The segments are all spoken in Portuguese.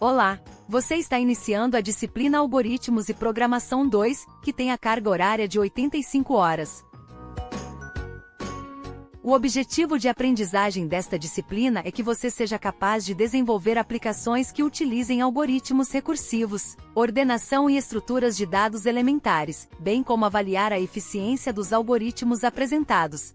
Olá! Você está iniciando a disciplina Algoritmos e Programação 2, que tem a carga horária de 85 horas. O objetivo de aprendizagem desta disciplina é que você seja capaz de desenvolver aplicações que utilizem algoritmos recursivos, ordenação e estruturas de dados elementares, bem como avaliar a eficiência dos algoritmos apresentados.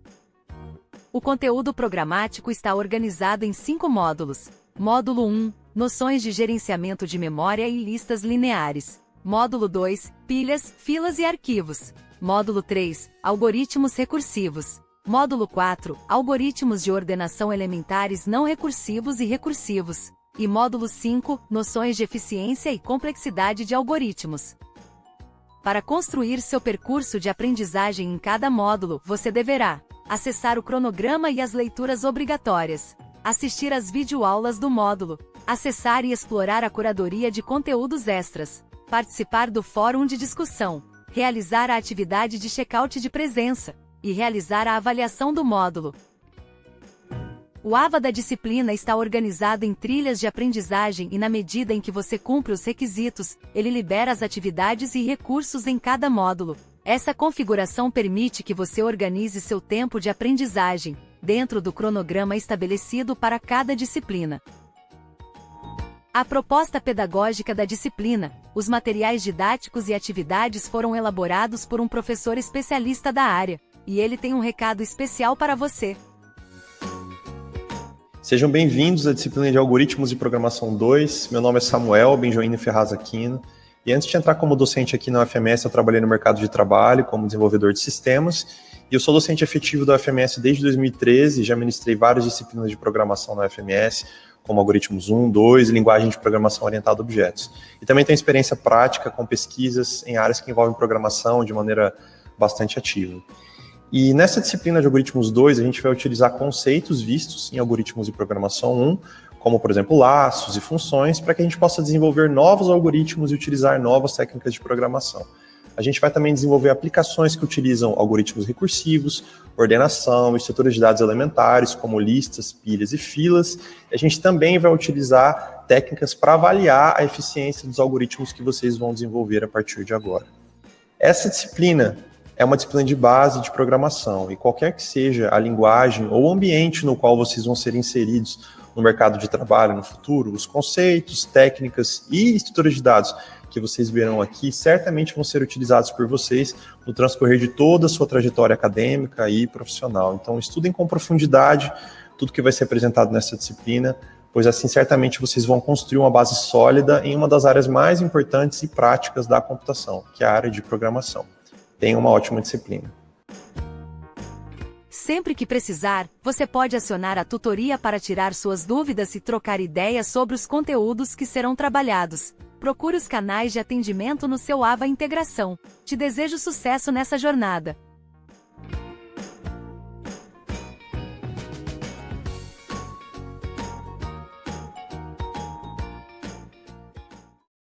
O conteúdo programático está organizado em cinco módulos. Módulo 1 Noções de gerenciamento de memória e listas lineares. Módulo 2 Pilhas, filas e arquivos. Módulo 3 Algoritmos recursivos. Módulo 4 Algoritmos de ordenação elementares não recursivos e recursivos. E módulo 5 Noções de eficiência e complexidade de algoritmos. Para construir seu percurso de aprendizagem em cada módulo, você deverá acessar o cronograma e as leituras obrigatórias, assistir às videoaulas do módulo, acessar e explorar a curadoria de conteúdos extras, participar do fórum de discussão, realizar a atividade de check-out de presença e realizar a avaliação do módulo. O AVA da disciplina está organizado em trilhas de aprendizagem e na medida em que você cumpre os requisitos, ele libera as atividades e recursos em cada módulo, essa configuração permite que você organize seu tempo de aprendizagem, dentro do cronograma estabelecido para cada disciplina. A proposta pedagógica da disciplina, os materiais didáticos e atividades foram elaborados por um professor especialista da área, e ele tem um recado especial para você. Sejam bem-vindos à disciplina de Algoritmos e Programação 2. Meu nome é Samuel Benjoine Ferraz Aquino. E antes de entrar como docente aqui na UFMS, eu trabalhei no mercado de trabalho como desenvolvedor de sistemas. E eu sou docente efetivo da UFMS desde 2013, já ministrei várias disciplinas de programação na UFMS, como algoritmos 1, 2 e linguagem de programação orientada a objetos. E também tenho experiência prática com pesquisas em áreas que envolvem programação de maneira bastante ativa. E nessa disciplina de algoritmos 2, a gente vai utilizar conceitos vistos em algoritmos de programação 1, como, por exemplo, laços e funções, para que a gente possa desenvolver novos algoritmos e utilizar novas técnicas de programação. A gente vai também desenvolver aplicações que utilizam algoritmos recursivos, ordenação, estruturas de dados elementares, como listas, pilhas e filas. a gente também vai utilizar técnicas para avaliar a eficiência dos algoritmos que vocês vão desenvolver a partir de agora. Essa disciplina é uma disciplina de base de programação, e qualquer que seja a linguagem ou ambiente no qual vocês vão ser inseridos no mercado de trabalho no futuro, os conceitos, técnicas e estruturas de dados que vocês verão aqui certamente vão ser utilizados por vocês no transcorrer de toda a sua trajetória acadêmica e profissional. Então, estudem com profundidade tudo que vai ser apresentado nessa disciplina, pois assim certamente vocês vão construir uma base sólida em uma das áreas mais importantes e práticas da computação, que é a área de programação. Tenham uma ótima disciplina. Sempre que precisar, você pode acionar a tutoria para tirar suas dúvidas e trocar ideias sobre os conteúdos que serão trabalhados. Procure os canais de atendimento no seu AVA Integração. Te desejo sucesso nessa jornada.